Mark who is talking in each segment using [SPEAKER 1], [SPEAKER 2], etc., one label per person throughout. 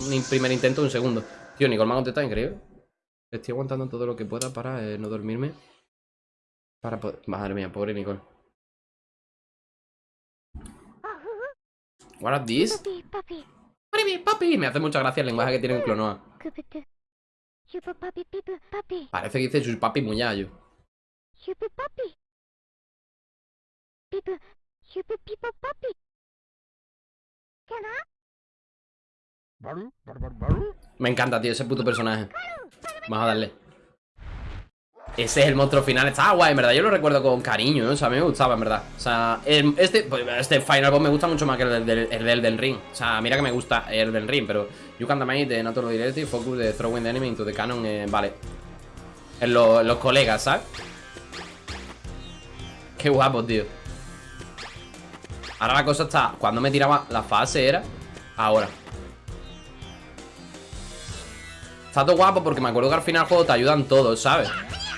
[SPEAKER 1] un primer intento, un segundo. Tío, Nicole me ha contestado increíble. Estoy aguantando todo lo que pueda para eh, no dormirme. Para poder... Madre mía, pobre Nicole. What are these?
[SPEAKER 2] Papi, papi.
[SPEAKER 1] Papi, papi. Me hace mucha gracia el lenguaje que tiene en Clonoa. Parece que dice sus papi muñayo. Me encanta, tío, ese puto personaje. Vamos a darle. Ese es el monstruo final. Está guay, en verdad. Yo lo recuerdo con cariño, ¿eh? O sea, a mí me gustaba, en verdad. O sea, este, pues, este Final Boss me gusta mucho más que el del, el del Ring. O sea, mira que me gusta el Elden Ring, pero You can damage the natural directive, focus the throwing the enemy into the cannon. eh, vale. En, lo- en los colegas, ¿sabes? Qué guapo, tío. Ahora la cosa está. Cuando me tiraba la fase era. Ahora. Está todo guapo porque me acuerdo que al final del juego te ayudan todos, ¿sabes?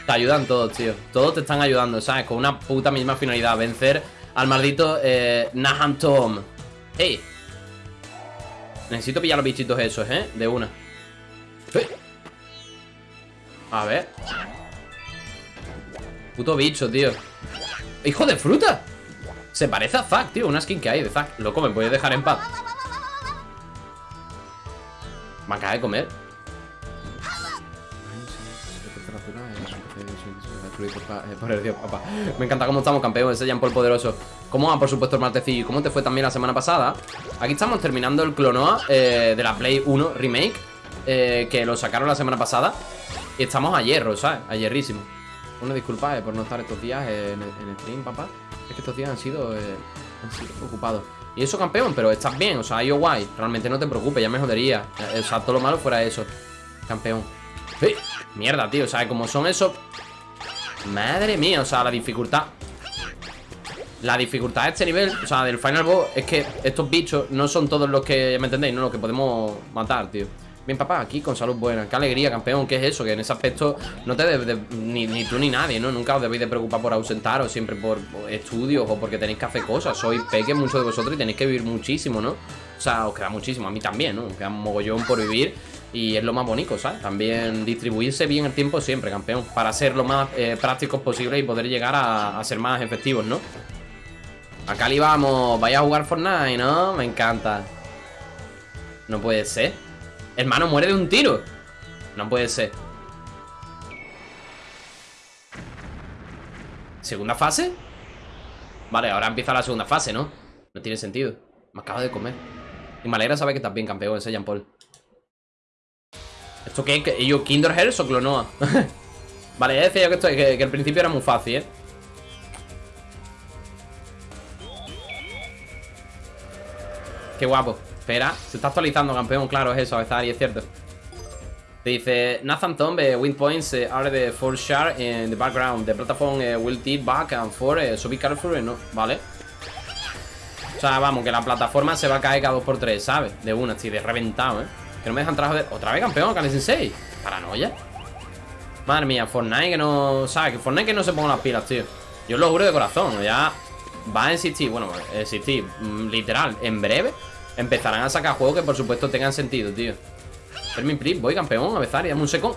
[SPEAKER 1] Te ayudan todos, tío. Todos te están ayudando, ¿sabes? Con una puta misma finalidad. Vencer al maldito eh, Tom. ¡Hey! Necesito pillar los bichitos esos, ¿eh? De una. A ver. Puto bicho, tío. ¡Hijo de fruta! Se parece a Zack, tío. Una skin que hay de Zack. Loco, ¿me puedes dejar en paz? Me acaba de comer. Papá. Me encanta cómo estamos, campeón. Ese Jean Paul poderoso. ¿Cómo va, por supuesto, el martecillo? ¿Y cómo te fue también la semana pasada? Aquí estamos terminando el Clonoa eh, de la Play 1 Remake. eh, que lo sacaron la semana pasada. Y estamos a hierro, ¿sabes? A hierrísimo. Una disculpa eh, por no estar estos días en, stream, papá. Es que estos días han sido, eh, han sido ocupados. Y eso, campeón, pero estás bien, o sea, ido guay. Realmente no te preocupes, ya me jodería. Eh, O sea, todo lo malo fuera eso. Campeón. ¡Eh! Mierda, tío, o sea, como son esos. Madre mía, o sea, la dificultad. La dificultad de este nivel, o sea, del Final Boss, es que estos bichos no son todos los que, ¿me entendéis? No los que podemos matar, tío. Bien, papá, aquí con salud buena. Qué alegría, campeón. ¿Qué es eso? Que en ese aspecto no te debes de- ni, tú ni nadie, ¿no? Nunca os debéis de preocupar por ausentaros, siempre por estudios o porque tenéis que hacer cosas. Sois peques muchos de vosotros y tenéis que vivir muchísimo, ¿no? O sea, os queda muchísimo. A mí también, ¿no? Queda un mogollón por vivir y es lo más bonito, ¿sabes? También distribuirse bien el tiempo siempre, campeón. Para ser lo más eh, prácticos posible y poder llegar a, ser más efectivos, ¿no? Acá le vamos. Vaya a jugar Fortnite, ¿no? Me encanta. No puede ser. Hermano, muere de un tiro. No puede ser. ¿Segunda fase? Vale, ahora empieza la segunda fase, ¿no? No tiene sentido. Me acaba de comer. Y me alegra saber que estás bien, campeón, ese Jean Paul. ¿Esto qué? ¿Que yo Kinder Hearts o Clonoa? vale, ya decía yo que, esto, que, el principio era muy fácil, ¿eh? Qué guapo. Espera, se está actualizando, campeón. Claro, es eso, a y es cierto. Te dice Nathan Tombe, wind points are the four share in the background. The platform eh, will tip back and forth, eh, so be careful, eh, no. Vale. O sea, vamos, que la plataforma se va a caer cada 2x3, ¿sabes? De una, estoy de reventado, ¿eh? Que no me dejan trabajar. ¿Otra vez, campeón? ¿Kane Sensei? Paranoia. Madre mía, Fortnite que no... ¿Sabes? Que Fortnite que no se ponga las pilas, tío. Yo lo juro de corazón, ya va a existir, bueno, existir, mm, literal, en breve empezarán a sacar juegos que por supuesto tengan sentido, tío. Fermin Pri, voy campeón, a Bezari, dame un second.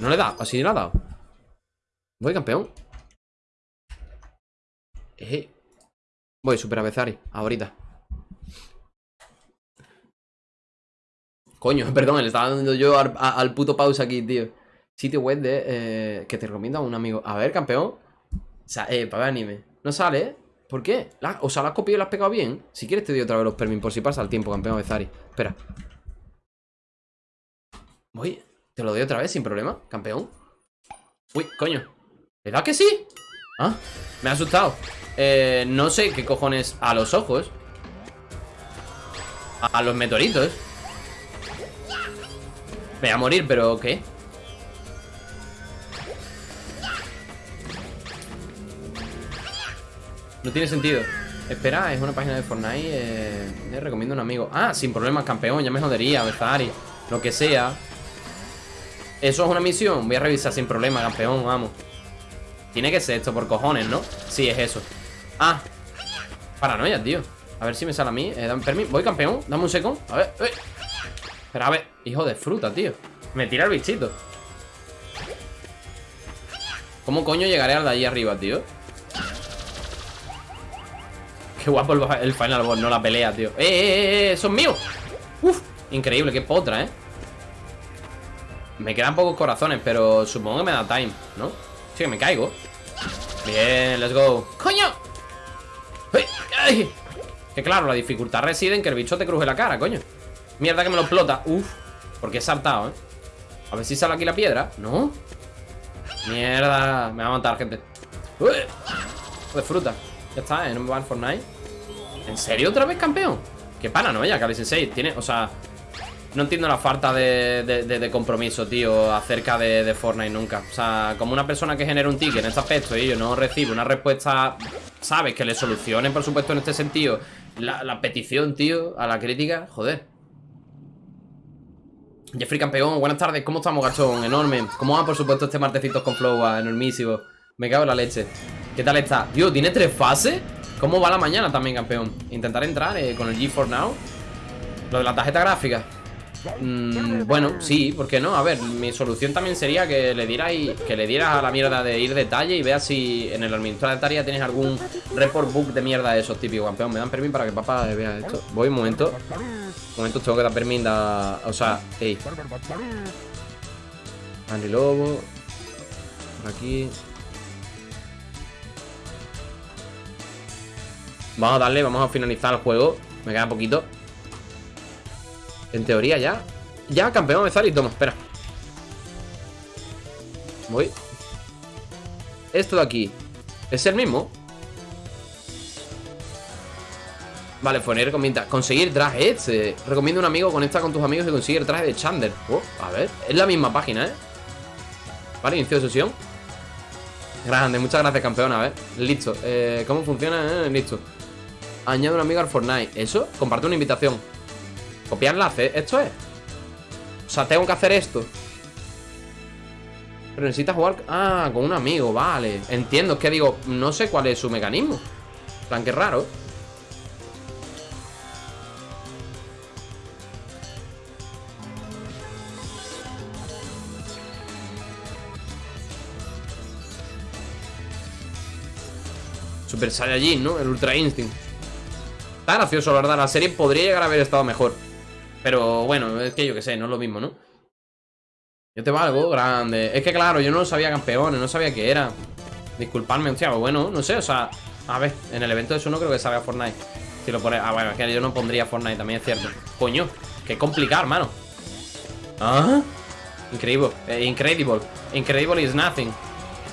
[SPEAKER 1] No le da, así le ha dado. Voy campeón. Eh. Voy, super a ahorita. Coño, perdón, le estaba dando yo al, a- puto pausa aquí, tío. Sitio web de. eh, que te recomienda un amigo. A ver, campeón. O sea, eh, para ver anime. No sale, ¿eh? ¿Por qué? O sea, ¿la has copiado y la has pegado bien? Si quieres te doy otra vez los permis por si pasa el tiempo, campeón Bezari. Espera. Voy. Te lo doy otra vez sin problema, campeón. Uy, coño. ¿Verdad que sí? Ah, me ha asustado. Eh, no sé qué cojones a los ojos. A, a los meteoritos. Me voy a morir, pero ¿qué? No tiene sentido. Espera, es una página de Fortnite. Eh, le recomiendo a un amigo. Ah, sin problemas, campeón. Ya me jodería, Bezari. Lo que sea. Eso es una misión. Voy a revisar sin problema, campeón. Vamos. Tiene que ser esto por cojones, ¿no? Sí, es eso. Ah. Paranoia, tío. A ver si me sale a mí. Eh, dame permiso. Voy, campeón. Dame un second. A ver. eh. Pero a ver, hijo de fruta, tío. Me tira el bichito. ¿Cómo coño llegaré al de ahí arriba, tío? Qué guapo el, Final Boss, no la pelea, tío. ¡Eh, eh, eh! ¡Son míos! ¡Uf! Increíble, qué potra, ¿eh? Me quedan pocos corazones, pero supongo que me da time, ¿no? Sí, me caigo Bien, let's go ¡Coño! ¡Ay! Que claro, la dificultad reside en que el bicho te cruje la cara, coño Mierda que me lo explota Uf, porque he saltado, ¿eh? A ver si sale aquí la piedra ¿No? Mierda, me va a matar, gente Uy. De fruta Ya está, ¿eh? No me va al Fortnite ¿En serio otra vez, campeón? Qué paranoia, Kali Sensei Tiene, o sea no entiendo la falta de, de, compromiso, tío, acerca de, Fortnite nunca. O sea, como una persona que genera un ticket en este aspecto y yo no recibo una respuesta, ¿sabes? Que le solucione, por supuesto, en este sentido, la petición, tío, a la crítica. Joder. Jeffrey Campeón, buenas tardes. ¿Cómo estamos, gachón? Enorme. ¿Cómo va, por supuesto, este martecito con Flow? Enormísimo. Me cago en la leche. ¿Qué tal está? Tío, ¿tiene tres fases? ¿Cómo va la mañana también, campeón? Intentar entrar eh, con el G4 Now. Lo de la tarjeta gráfica. Mm, bueno, sí, ¿por qué no? A ver, mi solución también sería que le dieras que le dieras a la mierda de ir detalle y veas si en el administrador de tarea tienes algún report book de mierda de esos típicos, campeón. Me dan permiso para que papá vea esto. Voy un momento. Un momento tengo que dar permiso. O sea, ey. Andy Lobo. Por aquí. Vamos a darle, vamos a finalizar el juego. Me queda poquito. En teoría ya. Ya, campeón de y toma, espera. Voy. Esto de aquí. ¿Es el mismo? Vale, Foner recomienda Conseguir traje eh, Recomiendo un amigo Conecta con tus amigos y consigue el traje de Chander oh, A ver, es la misma página, ¿eh? Vale, inicio de sesión. Grande, muchas gracias, campeón. A ver, listo. Eh, ¿Cómo funciona? Eh, listo. Añade un amigo al Fortnite. ¿Eso? Comparte una invitación Copiar enlace, esto es. O sea, tengo que hacer esto. Pero necesitas jugar Ah, con un amigo, vale. Entiendo, es que digo, no sé cuál es su mecanismo. Plan, que raro. Super Saiyajin, ¿no? El Ultra Instinct. Está gracioso, la verdad La serie podría llegar a haber estado mejor pero bueno, es que yo que sé, no es lo mismo, ¿no? Yo te valgo, grande Es que claro, yo no sabía campeones, no sabía qué era Disculpadme, hostia, bueno, no sé, o sea A ver, en el evento de eso no creo que salga Fortnite Si lo pone, ah, bueno, es que yo no pondría Fortnite, también es cierto Coño, qué complicado, hermano ¿Ah? Increíble, eh, incredible Incredible is nothing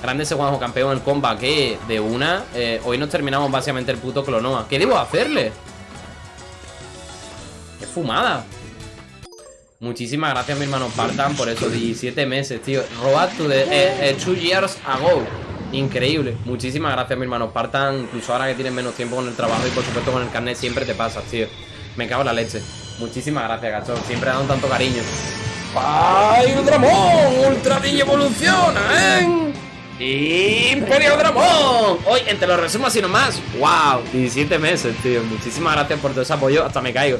[SPEAKER 1] Grande ese Juanjo campeón el comba que de una eh, Hoy nos terminamos básicamente el puto Clonoa ¿Qué debo hacerle? ¡Qué fumada! Muchísimas gracias, mi hermano Partan, por esos 17 meses, tío. Robad to the eh, eh, two years ago. Increíble. Muchísimas gracias, mi hermano Partan. Incluso ahora que tienes menos tiempo con el trabajo y por supuesto con el carnet siempre te pasas, tío. Me cago en la leche. Muchísimas gracias, gachón. Siempre dado tanto cariño. ¡Ay, Dramón! ¡Ultra Niño evoluciona, eh! ¡Imperio Dramón! Hoy, entre los resumos y nomás. ¡Wow! 17 meses, tío. Muchísimas gracias por todo ese apoyo. Hasta me caigo.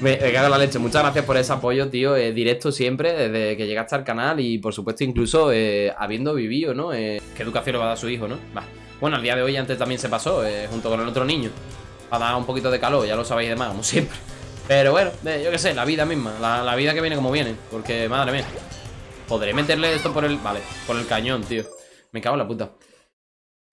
[SPEAKER 1] Me, cago en la leche. Muchas gracias por ese apoyo, tío. Eh, directo siempre, desde que llegaste al canal y, por supuesto, incluso eh, habiendo vivido, ¿no? Eh, ¿Qué educación le va a dar a su hijo, no? Va. Bueno, al día de hoy antes también se pasó, junto con el otro niño. Para dar un poquito de calor, ya lo sabéis de más, como siempre. Pero bueno, yo qué sé, la vida misma. La, la vida que viene como viene. Porque, madre mía. ¿Podré meterle esto por el... Vale, por el cañón, tío. Me cago en la puta.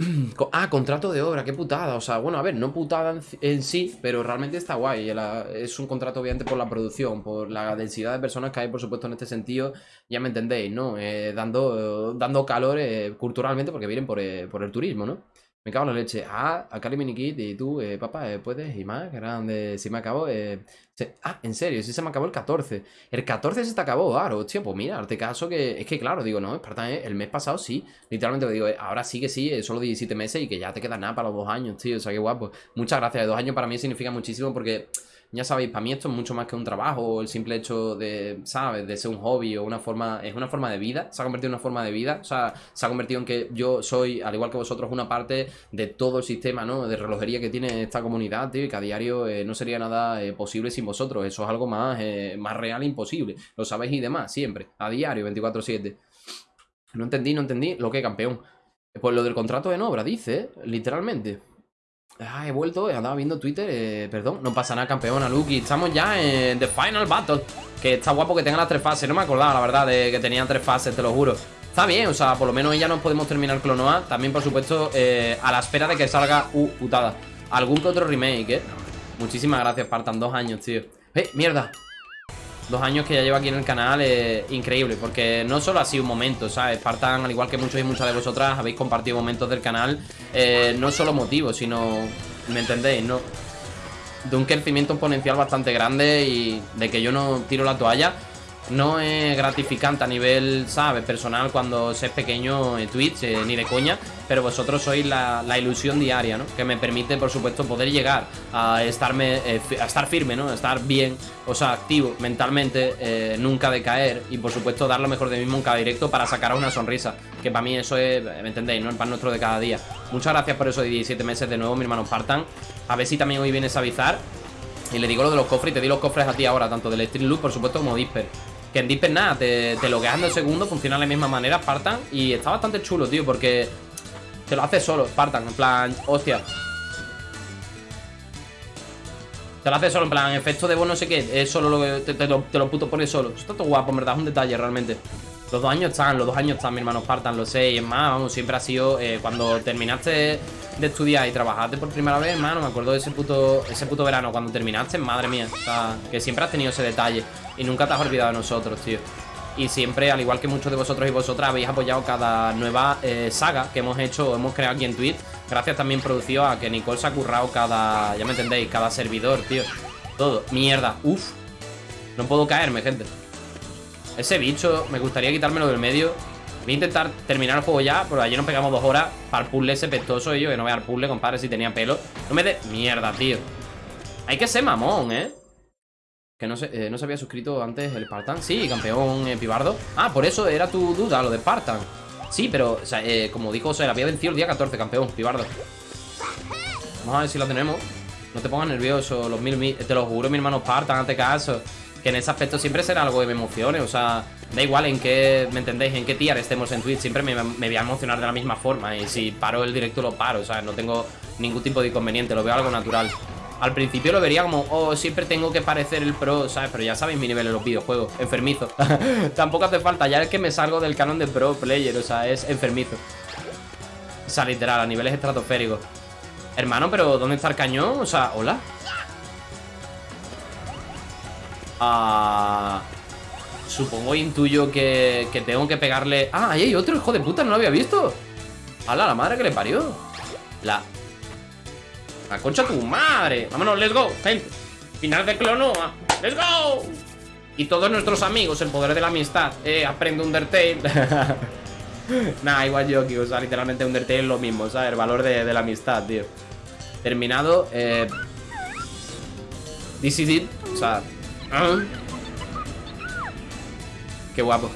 [SPEAKER 1] Ah, contrato de obra, qué putada. O sea, bueno, a ver, no putada en, sí, pero realmente está guay. es un contrato, obviamente, por la producción, por la densidad de personas que hay, por supuesto, en este sentido. Ya me entendéis, ¿no? Eh, dando, dando calor culturalmente porque vienen por, eh, por el turismo, ¿no? Me cago en la leche. Ah, el minikit y tú, eh, papá, eh, puedes y más, grande. Si me acabó, eh, Ah, en serio, si se me acabó el 14. El 14 se te acabó, claro, hostia, pues mira, te caso que. Es que claro, digo, no, Espartan, el mes pasado sí. Literalmente digo, ahora sí que sí, solo 17 meses y que ya te queda nada para los dos años, tío. O sea, qué guapo. Muchas gracias. Dos años para mí significa muchísimo porque Ya sabéis, para mí esto es mucho más que un trabajo, o el simple hecho de, ¿sabes? De ser un hobby o una forma, es una forma de vida, se ha convertido en una forma de vida, o sea, se ha convertido en que yo soy, al igual que vosotros, una parte de todo el sistema, ¿no? De relojería que tiene esta comunidad, tío, y que a diario eh, no sería nada eh, posible sin vosotros, eso es algo más, eh, más real e imposible, lo sabéis y demás, siempre, a diario, 24-7. No entendí, no entendí, lo que campeón. Pues lo del contrato en obra, dice, literalmente. Ah, he vuelto, he andado viendo Twitter, eh, perdón, no pasa nada, campeona, Lucky. Estamos ya en The Final Battle. Que está guapo que tenga las tres fases. No me acordaba, la verdad, de que tenían tres fases, te lo juro. Está bien, o sea, por lo menos ya nos podemos terminar Clonoa. También, por supuesto, eh, a la espera de que salga, uh, putada, algún que otro remake, ¿eh? Muchísimas gracias, Spartan, dos años, tío. ¡Eh, mierda! Dos años que ya llevo aquí en el canal, eh, increíble, porque no solo ha sido un momento, ¿sabes? Spartan, al igual que muchos y muchas de vosotras, habéis compartido momentos del canal, eh, no solo motivos, sino, ¿me entendéis? No, de un crecimiento exponencial bastante grande y de que yo no tiro la toalla. No es gratificante a nivel, ¿sabes? Personal cuando se es pequeño en Twitch, eh, ni de coña. Pero vosotros sois la, ilusión diaria, ¿no? Que me permite, por supuesto, poder llegar a, estarme, eh, a estar firme, ¿no? A estar bien, o sea, activo mentalmente, eh, nunca decaer. Y, por supuesto, dar lo mejor de mí en cada directo para sacar una sonrisa. Que para mí eso es, ¿me entendéis? ¿no? El pan nuestro de cada día. Muchas gracias por eso de 17 meses de nuevo, mi hermano Spartan. A ver si también hoy vienes a avisar. Y le digo lo de los cofres y te di los cofres a ti ahora, tanto del Street Loop, por supuesto, como Disper. Que en Disper nada, te, te logueas en dos segundos, funciona de la misma manera, Spartan. Y está bastante chulo, tío, porque te lo hace solo, Spartan, en plan, hostia. Te lo hace solo, en plan, efecto de voz no sé qué, es solo lo que te, lo, te lo puto pone solo. Eso está todo guapo, en verdad, es un detalle realmente. Los dos años están, los dos años están, mi hermano Spartan, lo sé. Y es más, vamos, siempre ha sido eh, cuando terminaste de estudiar y trabajaste por primera vez, hermano. Me acuerdo de ese puto, ese puto verano, cuando terminaste, madre mía. O sea, que siempre has tenido ese detalle. Y nunca te has olvidado de nosotros, tío. Y siempre, al igual que muchos de vosotros y vosotras, habéis apoyado cada nueva eh, saga que hemos hecho o hemos creado aquí en Twitch. Gracias también producido a que Nicole se ha currado cada, ya me entendéis, cada servidor, tío. Todo. Mierda. Uf. No puedo caerme, gente. Ese bicho, me gustaría quitármelo del medio. Voy a intentar terminar el juego ya, porque ayer nos pegamos dos horas para el puzzle ese pestoso y yo, que no vea el puzzle, compadre, si tenía pelo. No me de... Mierda, tío. Hay que ser mamón, ¿eh? Que no se, eh, no se había suscrito antes el Spartan. Sí, campeón eh, Pibardo. Ah, por eso era tu duda, lo de Spartan. Sí, pero, o sea, eh, como dijo, o sea, había vencido el día 14, campeón, Pibardo. Vamos a ver si lo tenemos. No te pongas nervioso, los mil, mil- te lo juro, mi hermano Spartan, hazte caso. Que en ese aspecto siempre será algo que me emocione, o sea, da igual en qué, ¿me entendéis? En qué tier estemos en Twitch, siempre me, voy a emocionar de la misma forma. Y si paro el directo, lo paro, o sea, no tengo ningún tipo de inconveniente, lo veo algo natural. Al principio lo vería como, oh, siempre tengo que parecer el pro, ¿sabes? Pero ya sabéis mi nivel en los videojuegos, enfermizo. Tampoco hace falta, ya es que me salgo del canon de pro player, o sea, es enfermizo. O sea, literal, a niveles estratosféricos. Hermano, pero ¿dónde está el cañón? O sea, hola. Ah, supongo, intuyo que, tengo que pegarle... Ah, ahí hay otro, hijo de puta, no lo había visto. ¡Hala, la madre que le parió! La... La concha tu madre. Vámonos, let's go, gente. Final de Clonoa. Let's go. Y todos nuestros amigos, el poder de la amistad. Eh, aprende Undertale. nah, igual yo, o sea, literalmente Undertale es lo mismo, ¿sabes? El valor de, de la amistad, tío. Terminado. Eh... This is it. O sea. Qué guapo.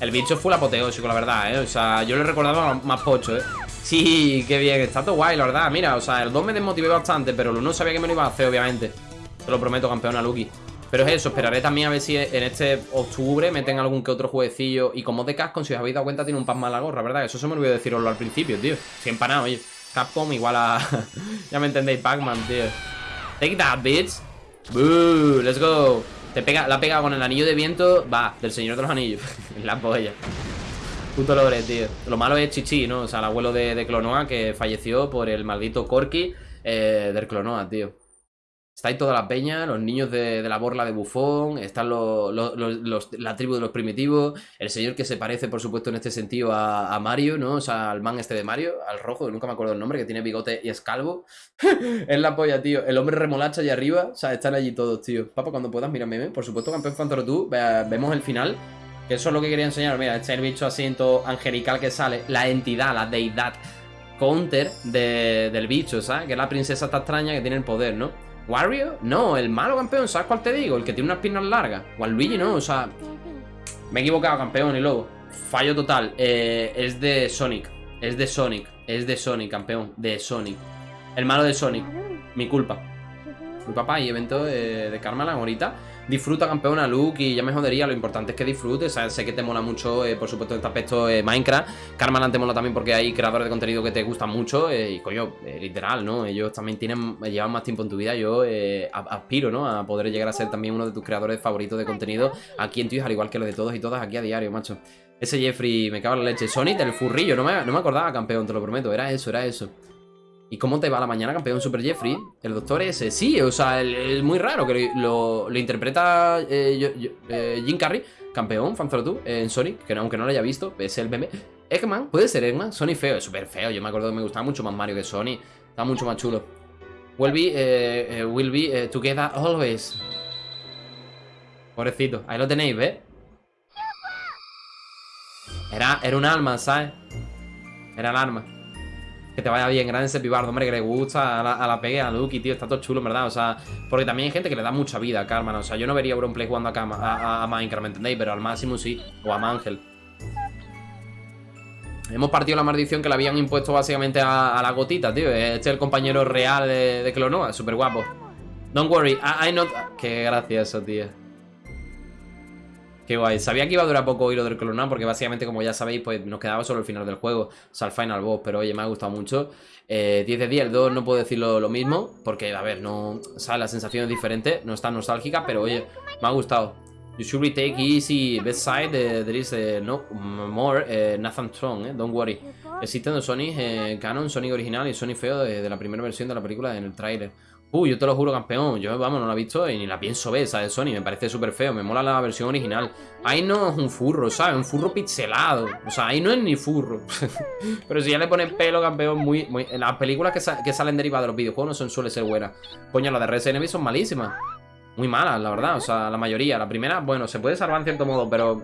[SPEAKER 1] El bicho fue apoteósico, la verdad, ¿eh? O sea, yo le recordaba más pocho, ¿eh? Sí, qué bien, está todo guay, la verdad. Mira, o sea, el 2 me desmotivé bastante Pero el 1 sabía que me lo iba a hacer, obviamente. Te lo prometo, campeona Lucky. Pero es eso, esperaré también a ver si en este octubre Meten algún que otro jueguecillo. Y como de Capcom, si os habéis dado cuenta, tiene un pan más la gorra, ¿verdad? Eso se me olvidó deciroslo al principio, tío. Estoy empanado, oye. Capcom igual a... ya me entendéis, Pac-Man, tío. Take that, bitch Boo, let's go Te pega, la pega con el anillo de viento Va, del señor de los anillos La polla Puto lore, tío. Lo malo es Chichi, ¿no? O sea, el abuelo de, de Clonoa que falleció por el maldito Corky eh, del Clonoa, tío. Está ahí toda la peña, los niños de, de la borla de bufón, están los, la tribu de los primitivos, el señor que se parece, por supuesto, en este sentido a, Mario, ¿no? O sea, al man este de Mario, al rojo, nunca me acuerdo el nombre, que tiene bigote y es calvo. es la polla, tío. El hombre remolacha allá arriba, o sea, están allí todos, tío. Papá, cuando puedas, mírame, por supuesto, campeón Fantoro tú, ve- vemos el final. Que eso es lo que quería enseñar. Mira, este es el bicho así en todo angelical que sale. La entidad, la deidad counter de- del bicho, ¿sabes? Que es la princesa esta extraña que tiene el poder, ¿no? ¿Wario? No, el malo campeón, ¿sabes cuál te digo? El que tiene unas piernas largas. Waluigi no, o sea... Me he equivocado, campeón, y lobo. Fallo total. Eh, es de Sonic. Es de Sonic. Es de Sonic, campeón. De Sonic. El malo de Sonic. Mi culpa. Mi papá y evento de, de Karmaland ahorita. Disfruta, campeona, Luke, y ya me jodería. Lo importante es que disfrutes. Sé que te mola mucho, eh, por supuesto, en este aspecto eh, Minecraft. Karmaland te mola también porque hay creadores de contenido que te gustan mucho. eh, y coño, eh, literal, ¿no? Ellos también tienen, llevan más tiempo en tu vida. Yo aspiro, ¿no? A poder llegar a ser también uno de tus creadores favoritos de contenido aquí en Twitch, al igual que lo de todos y todas aquí a diario, macho. Ese Jeffrey me cago en la leche. Sonic del furrillo, no me, no me acordaba, campeón, te lo prometo. Era eso, era eso. ¿Y cómo te va la mañana, campeón Super Jeffrey? El doctor ese, sí, o sea, el muy raro que lo, interpreta eh, eh, Jim Carrey, campeón, fanzolo tú, eh, en Sonic, que no- aunque no lo haya visto, es el meme. Eggman, puede ser Eggman, Sonic feo, es súper feo, yo me acuerdo que me gustaba mucho más Mario que Sonic, está mucho más chulo. Will be, eh, will be together always. Pobrecito, ahí lo tenéis, ¿ves? Era, era un alma, ¿sabes? Era el arma. Que te vaya bien, grande ese pibardo, hombre, que le gusta a la, a a Lucky, tío, está todo chulo, verdad, o sea, porque también hay gente que le da mucha vida a Karma, ¿no? o sea, yo no vería a Auronplay jugando a, a, a- Minecraft, ¿me entendéis? Pero al máximo sí, o a Mangel. Hemos partido la maldición que le habían impuesto básicamente a, a la gotita, tío. Este es el compañero real de, de Clonoa, súper guapo. Don't worry, I, I not... Qué gracioso, tío. Qué guay. Sabía que iba a durar poco lo del Clonoa porque básicamente, como ya sabéis, pues nos quedaba solo el final del juego. O sea, el final boss. Pero oye, me ha gustado mucho. Eh, 10 de 10, el 2 no puedo decirlo lo mismo. Porque, a ver, no... O sea, la sensación es diferente. No es tan nostálgica, pero oye, me ha gustado. You should retake easy best side. eh, there is eh, no more eh, Nathan Strong, eh. Don't worry. Existen dos Sonic eh, Canon, Sonic original y Sonic feo de, la primera versión de la película en el tráiler. Uy, yo te lo juro, campeón. Yo, vamos, no la he visto y ni la pienso ver, ¿sabes? Sony, me parece súper feo. Me mola la versión original. Ahí no es un furro, ¿sabes? Un furro pixelado. O sea, ahí no es ni furro. Pero si ya le ponen pelo, campeón, muy. muy... Las películas que, sa- que salen derivadas de los videojuegos no son, suele ser buenas. Coño, las de Resident Evil son malísimas. Muy malas, la verdad. O sea, la mayoría. La primera, bueno, se puede salvar en cierto modo, pero.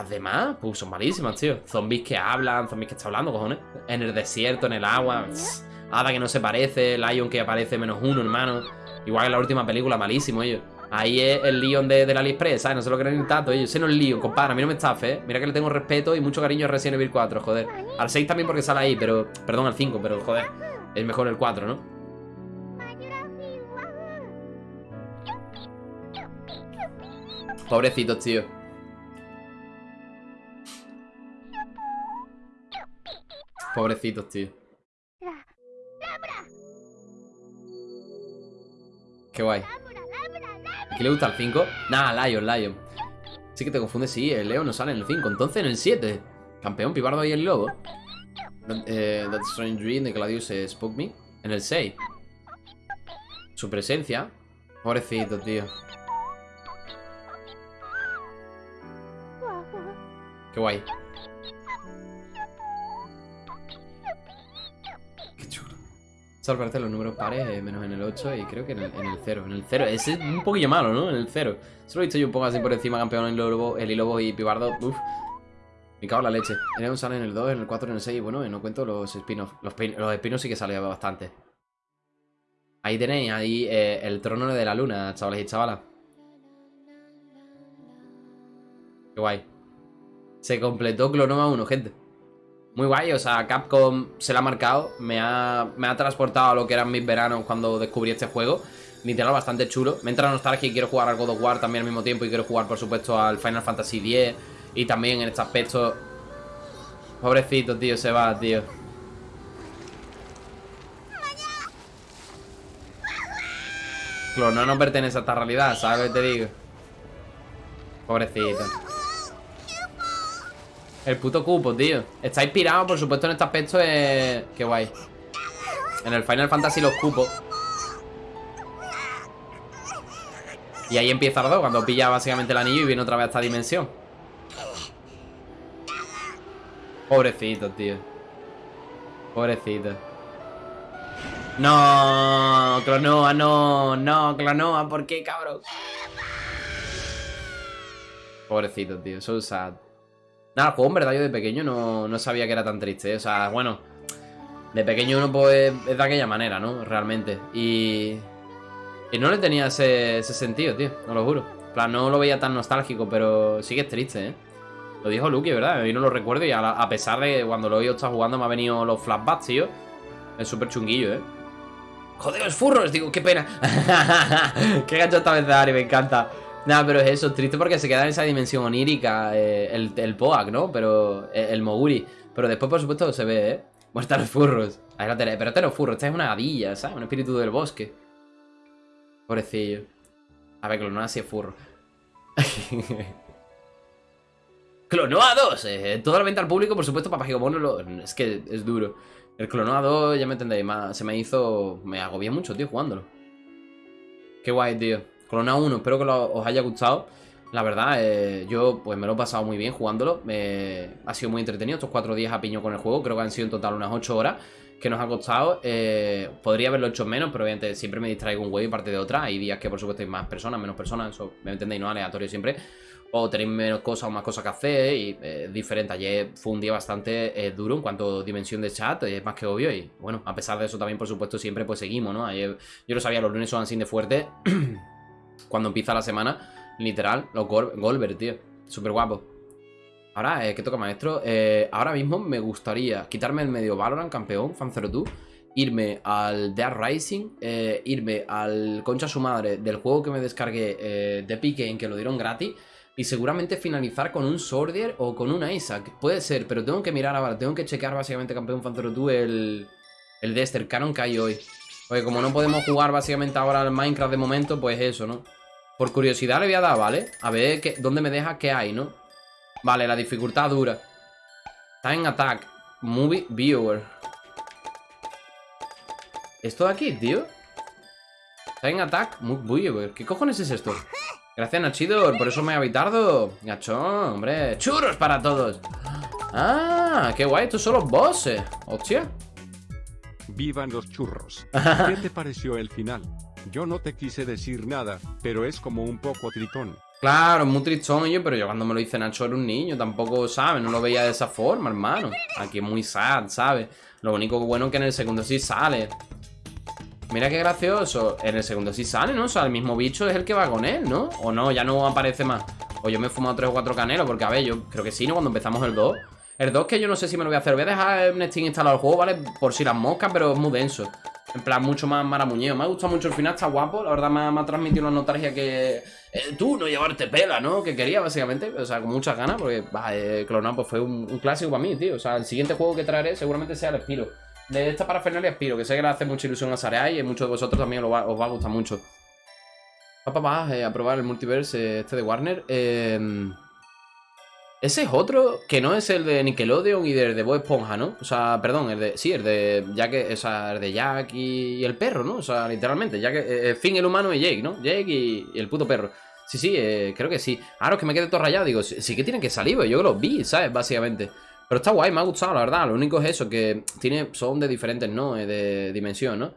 [SPEAKER 1] Las demás, pues son malísimas, tío. Zombies que hablan, zombies que están hablando, cojones. En el desierto, en el agua. tss. Hada que no se parece, Lion que aparece menos uno, hermano. Igual que en la última película, malísimo, ellos. Ahí es el Leon de, del AliExpress, ¿sabes? No se lo creen ni tanto, ellos. Ese no es Leon, compadre. A mí no me estafe, ¿eh? Mira que le tengo respeto y mucho cariño a Resident Evil 4, joder. Al 6 también porque sale ahí, pero. Perdón, al 5, pero joder. Es mejor el 4, ¿no? Pobrecitos, tío. Pobrecitos, tío. Qué guay. ¿A quién le gusta el 5? Nah, Lion, Lion. Sí que te confundes, sí, el Leo no sale en el 5. Entonces en el 7. Campeón, Pibardo y el Lobo. Eh, That Strange Dream de Gladius eh, Spoke Me. En el 6. Su presencia. Pobrecito, tío. Qué guay. Solo aparecen los números pares, eh, menos en el 8 y creo que en el, en el 0. En el 0. Ese es un poquillo malo, ¿no? En el 0. Solo he visto yo un poco así por encima, campeón en Lobo, el Lobo y Pibardo. Uf. Me cago en la leche. En el sale en el 2, en el 4, en el 6. Y bueno, no cuento los spin-offs. Los, los spin-offs sí que sale bastante. Ahí tenéis, ahí eh, el trono de la luna, chavales y chavalas. Qué guay. Se completó Clonoma 1, gente. Muy guay, o sea, Capcom se la ha marcado. Me ha, me ha transportado a lo que eran mis veranos cuando descubrí este juego. Literal, bastante chulo. Me entra nostalgia y quiero jugar al God of War también al mismo tiempo. Y quiero jugar, por supuesto, al Final Fantasy X. Y también en este aspecto. Pobrecito, tío, se va, tío. Clonoma no pertenece a esta realidad, ¿sabes te digo? Pobrecito. El puto cupo, tío. Está inspirado, por supuesto, en este aspecto. Eh... Qué guay. En el Final Fantasy los cupos. Y ahí empieza 2, cuando pilla básicamente el anillo y viene otra vez a esta dimensión. Pobrecito, tío. Pobrecito. No, Clonoa, no, no, Clonoa, ¿por qué, cabrón? Pobrecito, tío, so sad. Nada, el juego en verdad yo de pequeño no, no sabía que era tan triste. ¿eh? O sea, bueno, de pequeño uno pues es de aquella manera, ¿no? Realmente. Y, Y no le tenía ese, ese sentido, tío, no lo juro. En plan, no lo veía tan nostálgico, pero sí que es triste, ¿eh? Lo dijo Lucky, ¿verdad? Y no lo recuerdo y a, a pesar de que cuando lo he oído estar jugando me ha venido los flashbacks, tío. Es súper chunguillo, ¿eh? Joder, es furros, digo, qué pena. qué gacho esta vez Ari, me encanta. Nada, pero es eso, es triste porque se queda en esa dimensión onírica eh, el, el Poak, ¿no? Pero eh, el Moguri. Pero después, por supuesto, se ve, ¿eh? Muerta los furros. Ahí la tenés. Pero este no es furro, esta es una gadilla, ¿sabes? Un espíritu del bosque. Pobrecillo. A ver, Clonoa sí es furro. Clonoa 2, eh, toda la venta al público, por supuesto, para Gigamono lo... Es que es duro. El Clonoa 2, ya me entendéis, más, se me hizo... Me agobié mucho, tío, jugándolo. Qué guay, tío. Clonoa 1, espero que os haya gustado. La verdad, eh, yo pues me lo he pasado muy bien jugándolo. Me- ha sido muy entretenido estos cuatro días a piño con el juego. Creo que han sido en total unas 8 horas que nos ha costado. Eh, podría haberlo hecho menos, pero obviamente siempre me distraigo un huevo y parte de otra. Hay días que por supuesto hay más personas, menos personas. Eso me entendéis, no aleatorio siempre. O tenéis menos cosas o más cosas que hacer y eh, diferente. Ayer fue un día bastante eh, duro en cuanto a dimensión de chat, es más que obvio. Y bueno, a pesar de eso también, por supuesto, siempre pues seguimos, ¿no? Ayer, yo lo sabía, los lunes son así de fuerte. Cuando empieza la semana, literal, los Gol Golver, tío. Súper guapo. Ahora, eh, ¿qué toca, maestro? Eh, ahora mismo me gustaría quitarme el medio Valorant, campeón, Fan02. Irme al Dead Rising, eh, irme al concha su madre del juego que me descargué de Epic Game, que lo dieron gratis, y seguramente finalizar con un Sordier o con un Isaac. Puede ser, pero tengo que mirar ahora, tengo que checar básicamente, campeón Fan02, el, el Dexter Canon que hay hoy. Porque como no podemos jugar básicamente ahora al Minecraft de momento, pues eso, ¿no? Por curiosidad le voy a dar, ¿vale? A ver dónde me deja qué hay, ¿no? Vale, la dificultad dura. Time Attack. Movie Viewer. ¿Esto de aquí, tío? Time Attack Movie Viewer. ¿Qué cojones es esto? Gracias, Nachidor. Por eso me ha habitado. Gachón, hombre. ¡Churros para todos! ¡Ah! ¡Qué guay! Estos son los bosses. ¡Hostia!
[SPEAKER 3] Vivan los churros. ¿Qué te pareció el final? Yo no te quise decir nada, pero es como un poco tritón.
[SPEAKER 1] Claro, muy tristonillo, pero yo cuando me lo hice Nacho era un niño, tampoco, ¿sabes? No lo veía de esa forma, hermano. Aquí es muy sad, ¿sabes? Lo único bueno es que en el segundo sí sale. Mira qué gracioso. En el segundo sí sale, ¿no? O sea, el mismo bicho es el que va con él, ¿no? O no, ya no aparece más. O yo me he fumado 3 o 4 canelos, porque a ver, yo creo que sí, ¿no? Cuando empezamos el 2. El 2 que yo no sé si me lo voy a hacer. Voy a dejar en Steam instalado el juego, ¿vale? Por si las moscas, pero es muy denso. En plan, mucho más maramuñeo. Me ha gustado mucho el final, está guapo. La verdad me ha, me transmitido una nostalgia que... eh, tú no llevarte pela, ¿no? Que quería, básicamente. O sea, con muchas ganas, porque, va, eh, Clonao pues fue un, clásico para mí, tío. O sea, el siguiente juego que traeré seguramente sea el Spiro. De esta parafernalia Spiro, que sé que le hace mucha ilusión a Sareai y muchos de vosotros también os va a gustar mucho. Papá, va eh, a probar el multiverse eh, este de Warner. Eh... Ese es otro que no es el de Nickelodeon y del de Bob Esponja, ¿no? O sea, perdón, el de. Sí, el de Jack, o sea, el de Jack y, el perro, ¿no? O sea, literalmente, Jack, eh, Finn el humano y Jake, ¿no? Jake y, el puto perro. Sí, sí, eh, creo que sí. Ahora es que me quedé todo rayado, digo, sí, sí que tienen que salir, pues yo los vi, ¿sabes? Básicamente. Pero está guay, me ha gustado, la verdad. Lo único es eso, que tiene, son de diferentes, ¿no? Eh, De dimensión, ¿no?